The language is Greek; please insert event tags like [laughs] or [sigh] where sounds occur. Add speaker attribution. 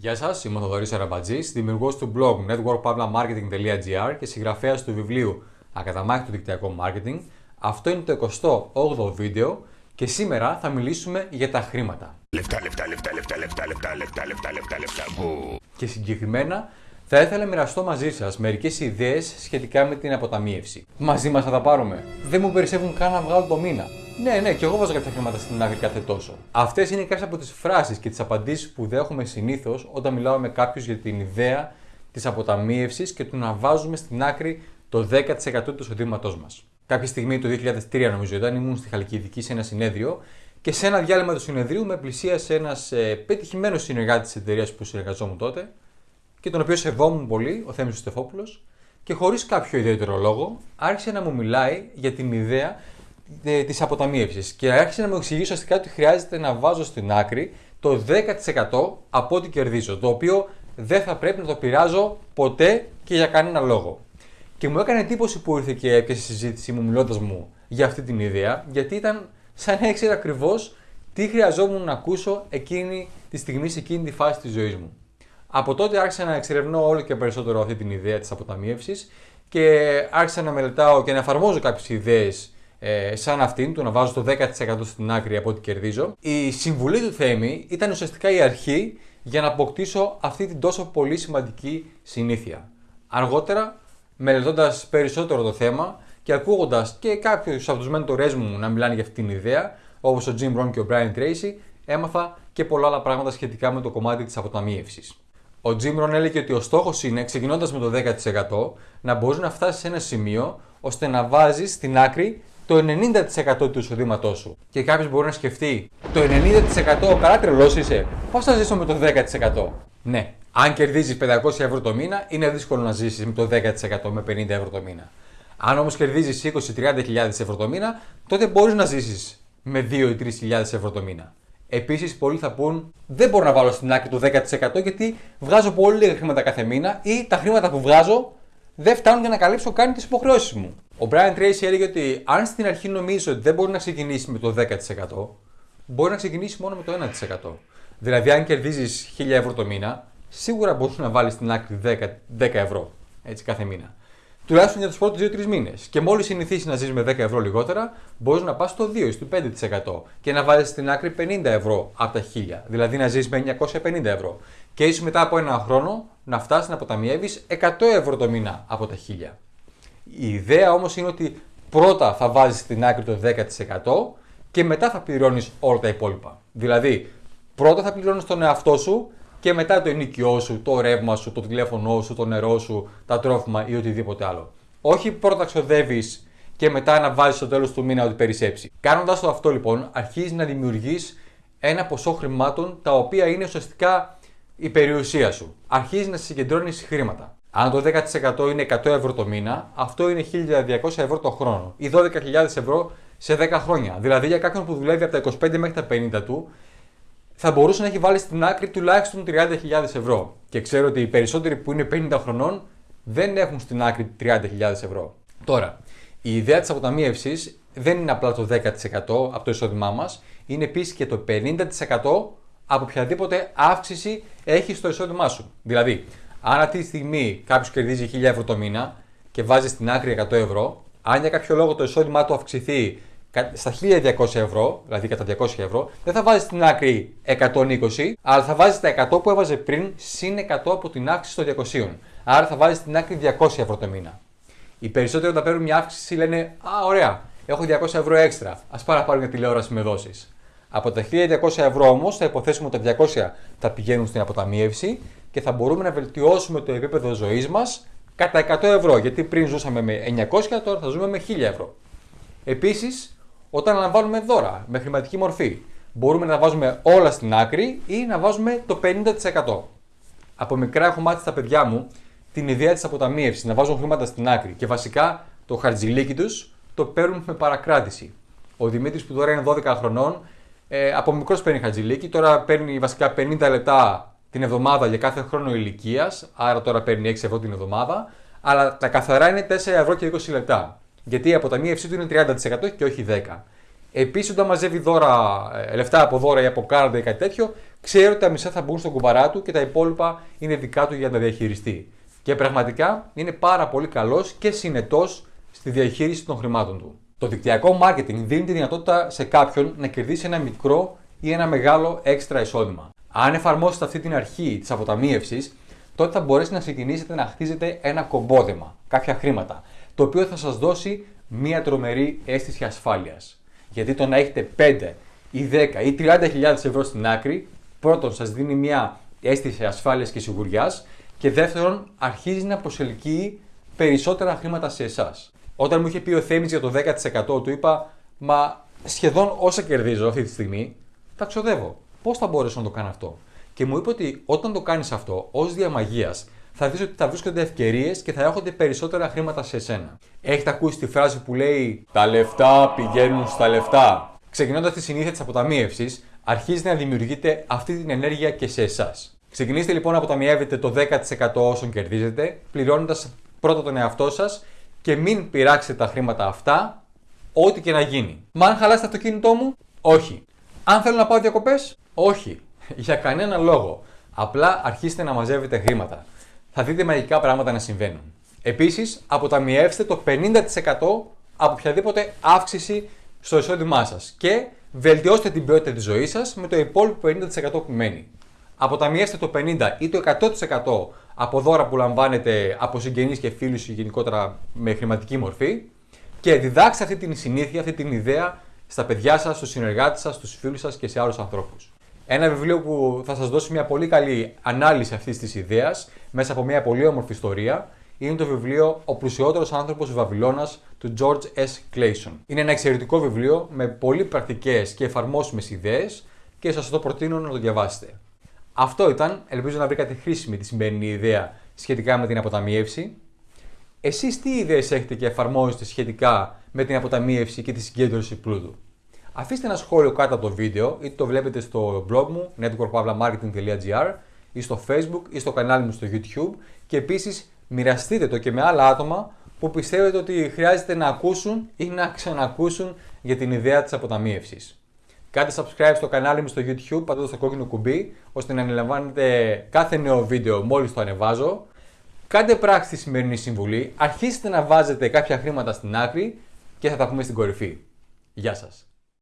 Speaker 1: Γεια σας, είμαι ο Θοδωρής Αραμπατζή, δημιουργός του blog networkpavlamarketing.gr και συγγραφέας του βιβλίου Ακαταμάχητο Δικτυακό Marketing. Αυτό είναι το 28ο βίντεο και σήμερα θα μιλήσουμε για τα χρήματα.
Speaker 2: Λεφτά, λεφτά, λεφτά, λεφτά, λεφτά, λεφτά, λεφτά, λεφτά, λεφτά, λεφτά.
Speaker 1: Και συγκεκριμένα θα ήθελα να μοιραστώ μαζί σας μερικές ιδέες σχετικά με την αποταμίευση. Μαζί μας θα τα πάρουμε. Δεν μου περισσεύουν καν να βγάλω το μήνα. Ναι, ναι, και εγώ βάζω κάποια χρήματα στην άκρη κάθε τόσο. Αυτές είναι κάποιες από τις φράσεις και τις απαντήσεις που δέχομαι συνήθως όταν μιλάω με κάποιους για την ιδέα της αποταμίευσης και του να βάζουμε στην άκρη το 10% του εισοδήματός μας. Κάποια στιγμή το 2003, νομίζω, ήταν ήμουν στη Χαλκιδική σε ένα συνέδριο και σε ένα διάλειμμα του συνεδρίου με πλησίασε ένας ε, πετυχημένος συνεργάτης της εταιρείας που συνεργαζόμουν τότε και τον οποίο σεβόμουν πολύ, ο Θέμης Στεφόπουλος, και χωρίς κάποιο ιδιαίτερο λόγο άρχισε να μου μιλάει για την ιδέα ε, της αποταμίευσης και άρχισε να μου εξηγήσει ουσιαστικά ότι χρειάζεται να βάζω στην άκρη το 10% από ό,τι κερδίζω, το οποίο δεν θα πρέπει να το πειράζω ποτέ και για κανένα λόγο. Και μου έκανε εντύπωση που ήρθε και έπιασε η συζήτησή μου μιλώντας μου για αυτή την ιδέα, γιατί ήταν σαν να ήξερα ακριβώς τι χρειαζόμουν να ακούσω εκείνη τη στιγμή, σε εκείνη τη φάση της ζωής μου. Από τότε άρχισα να εξερευνώ όλο και περισσότερο αυτή την ιδέα της αποταμίευσης και άρχισα να μελετάω και να εφαρμόζω κάποιες ιδέες ε, σαν αυτήν, του να βάζω το 10% στην άκρη από ό,τι κερδίζω. Η συμβουλή του Θέμη ήταν ουσιαστικά η αρχή για να αποκτήσω αυτή την τόσο πολύ σημαντική συνήθεια. Αργότερα, μελετώντας περισσότερο το θέμα και ακούγοντας και κάποιους από τους μέντορές μου να μιλάνε για αυτή την ιδέα, όπως ο Jim Rohn και ο Brian Tracy, έμαθα και πολλά άλλα πράγματα σχετικά με το κομμάτι της αποταμίευσης. Ο Jim Rohn έλεγε ότι ο στόχος είναι, ξεκινώντας με το 10%, να μπορείς να φτάσεις σε ένα σημείο ώστε να βάζεις στην άκρη το 90% του εισοδήματός σου. Και κάποιος μπορεί να σκεφτεί, το 90% καλά τρελό είσαι, πώς θα ζήσω με το 10%. Ναι, αν κερδίζεις 500 ευρώ το μήνα, είναι δύσκολο να ζήσεις με το 10% με 50 ευρώ το μήνα. Αν όμως κερδίζεις 20-30 χιλιάδες ευρώ το μήνα, τότε μπορείς να ζήσεις με 2 ή 3 χιλιάδες ευρώ το μήνα. Επίσης, πολλοί θα πούν: Δεν μπορώ να βάλω στην άκρη το 10% γιατί βγάζω πολύ λίγα χρήματα κάθε μήνα ή τα χρήματα που βγάζω δεν φτάνουν για να καλύψω καν τις υποχρεώσεις μου. Ο Brian Tracy έλεγε ότι αν στην αρχή νομίζει ότι δεν μπορεί να ξεκινήσει με το 10%, μπορεί να ξεκινήσει μόνο με το 1%. Δηλαδή, αν κερδίζεις 1000 ευρώ το μήνα, σίγουρα μπορείς να βάλεις στην άκρη 10, 10 ευρώ έτσι, κάθε μήνα τουλάχιστον για τους πρώτους 2-3 μήνες. Και μόλις συνηθίσεις να ζεις με 10 ευρώ λιγότερα, μπορείς να πας στο 2 ή στο 5% και να βάλεις στην άκρη 50 ευρώ από τα 1000. Δηλαδή να ζεις με 950 ευρώ. Και ίσω μετά από ένα χρόνο να φτάσεις να αποταμιεύεις 100 ευρώ το μήνα από τα 1000. Η ιδέα όμως είναι ότι πρώτα θα βάζεις στην άκρη το 10% και μετά θα πληρώνεις όλα τα υπόλοιπα. Δηλαδή, πρώτα θα πληρώνεις τον εαυτό σου και μετά το ενοικιό σου, το ρεύμα σου, το τηλέφωνό σου, το νερό σου, τα τρόφιμα ή οτιδήποτε άλλο. Όχι πρώτα ξοδεύεις και μετά να βάζεις στο τέλος του μήνα ότι περισσέψει. Κάνοντας το αυτό λοιπόν, αρχίζεις να δημιουργείς ένα ποσό χρημάτων τα οποία είναι ουσιαστικά η περιουσία σου. Αρχίζεις να συγκεντρώνεις χρήματα. Αν το 10% είναι 100 ευρώ το μήνα, αυτό είναι 1200 ευρώ το χρόνο ή 12.000 ευρώ σε 10 χρόνια. Δηλαδή για κάποιον που δουλεύει από τα 25 μέχρι τα 50 του, θα μπορούσε να έχει βάλει στην άκρη τουλάχιστον 30.000 ευρώ. Και ξέρω ότι οι περισσότεροι που είναι 50 χρονών δεν έχουν στην άκρη 30.000 ευρώ. Τώρα, η ιδέα της αποταμίευσης δεν είναι απλά το 10% από το εισόδημά μας, είναι επίσης και το 50% από οποιαδήποτε αύξηση έχει στο εισόδημά σου. Δηλαδή, αν αυτή τη στιγμή κάποιος κερδίζει 1000 ευρώ το μήνα και βάζει στην άκρη 100 ευρώ, αν για κάποιο λόγο το εισόδημά του αυξηθεί στα 1200 ευρώ, δηλαδή κατά 200 ευρώ, δεν θα βάζει στην άκρη 120, αλλά θα βάζει τα 100 που έβαζε πριν συν 100 από την αύξηση των 200. Άρα θα βάζει στην άκρη 200 ευρώ το μήνα. Οι περισσότεροι όταν παίρνουν μια αύξηση λένε Α, ωραία, έχω 200 ευρώ έξτρα. Α πάρω να πάρω μια τηλεόραση με δόσεις. Από τα 1200 ευρώ όμως θα υποθέσουμε ότι τα 200 θα πηγαίνουν στην αποταμίευση και θα μπορούμε να βελτιώσουμε το επίπεδο ζωής μας κατά 100 ευρώ. Γιατί πριν ζούσαμε με 900, τώρα θα ζούμε με 1000 ευρώ. Επίσης, όταν αναβάλουμε δώρα με χρηματική μορφή. Μπορούμε να βάζουμε όλα στην άκρη ή να βάζουμε το 50%. Από μικρά έχω μάθει στα παιδιά μου την ιδέα της αποταμίευσης, να βάζουν χρήματα στην άκρη και βασικά το χαρτζιλίκι τους το παίρνουν με παρακράτηση. Ο Δημήτρης που τώρα είναι 12 χρονών, ε, από μικρός παίρνει χαρτζιλίκι, τώρα παίρνει βασικά 50 λεπτά την εβδομάδα για κάθε χρόνο ηλικίας, άρα τώρα παίρνει 6 ευρώ την εβδομάδα, αλλά τα καθαρά είναι 4 ευρώ και 20 λεπτά. Γιατί η αποταμίευσή του είναι 30% και όχι 10%. Επίσης, όταν μαζεύει δώρα, ε, λεφτά από δώρα ή από κάρτα ή κάτι τέτοιο, ξέρει ότι τα μισά θα μπουν στον κουμπαρά του και τα υπόλοιπα είναι δικά του για να τα διαχειριστεί. Και πραγματικά είναι πάρα πολύ καλός και συνετός στη διαχείριση των χρημάτων του. Το δικτυακό marketing δίνει τη δυνατότητα σε κάποιον να κερδίσει ένα μικρό ή ένα μεγάλο έξτρα εισόδημα. Αν εφαρμόσετε αυτή την αρχή της αποταμίευσης, τότε θα μπορέσετε να ξεκινήσετε να χτίζετε ένα κομπόδεμα, κάποια χρήματα, το οποίο θα σας δώσει μία τρομερή αίσθηση ασφάλειας. Γιατί το να έχετε 5 ή 10 ή 30.000 ευρώ στην άκρη, πρώτον σας δίνει μία αίσθηση ασφάλειας και σιγουριάς και δεύτερον αρχίζει να προσελκύει περισσότερα χρήματα σε εσάς. Όταν μου είχε πει ο Θέμης για το 10% του είπα, μα σχεδόν όσα κερδίζω αυτή τη στιγμή, τα ξοδεύω. Πώς θα μπορέσω να το κάνω αυτό. Και μου είπε ότι όταν το κάνεις αυτό ως διαμαγεία, θα δεις ότι θα βρίσκονται ευκαιρίες και θα έχονται περισσότερα χρήματα σε εσένα. Έχετε ακούσει τη φράση που λέει Τα λεφτά πηγαίνουν στα λεφτά. Ξεκινώντας τη συνήθεια της αποταμίευσης, αρχίζει να δημιουργείται αυτή την ενέργεια και σε εσάς. Ξεκινήστε λοιπόν να αποταμιεύετε το 10% όσων κερδίζετε, πληρώνοντας πρώτα τον εαυτό σας και μην πειράξετε τα χρήματα αυτά, ό,τι και να γίνει. Μα αν χαλάσετε το αυτοκίνητό μου, όχι. Αν θέλω να πάω διακοπές, όχι. [laughs] Για κανένα λόγο. Απλά αρχίστε να μαζεύετε χρήματα. Θα δείτε μαγικά πράγματα να συμβαίνουν. Επίσης, αποταμιεύστε το 50% από οποιαδήποτε αύξηση στο εισόδημά σας και βελτιώστε την ποιότητα της ζωής σας με το υπόλοιπο 50% που μένει. Αποταμιεύστε το 50% ή το 100% από δώρα που λαμβάνετε από συγγενείς και φίλους γενικότερα με χρηματική μορφή και διδάξτε αυτή την συνήθεια, αυτή την ιδέα στα παιδιά σας, στους συνεργάτες σας, στους φίλους σας και σε άλλους ανθρώπους. Ένα βιβλίο που θα σας δώσει μια πολύ καλή ανάλυση αυτής της ιδέας μέσα από μια πολύ όμορφη ιστορία είναι το βιβλίο Ο πλουσιότερος άνθρωπος Βαβυλώνας του George S. Clayson. Είναι ένα εξαιρετικό βιβλίο με πολύ πρακτικές και εφαρμόσιμες ιδέες και σας το προτείνω να το διαβάσετε. Αυτό ήταν. Ελπίζω να βρήκατε χρήσιμη τη σημερινή ιδέα σχετικά με την αποταμίευση. Εσείς τι ιδέες έχετε και εφαρμόζετε σχετικά με την αποταμίευση και τη συγκέντρωση πλούτου. Αφήστε ένα σχόλιο κάτω από το βίντεο, είτε το βλέπετε στο blog μου networkpavlamarketing.gr ή στο facebook ή στο κανάλι μου στο youtube και επίσης μοιραστείτε το και με άλλα άτομα που πιστεύετε ότι χρειάζεται να ακούσουν ή να ξανακούσουν για την ιδέα της αποταμίευσης. Κάντε subscribe στο κανάλι μου στο YouTube, πατώντας το κόκκινο κουμπί, ώστε να ανελαμβάνετε κάθε νέο βίντεο μόλις το ανεβάζω. Κάντε πράξη τη σημερινή συμβουλή, αρχίστε να βάζετε κάποια χρήματα στην άκρη και θα τα πούμε στην κορυφή. Γεια σας.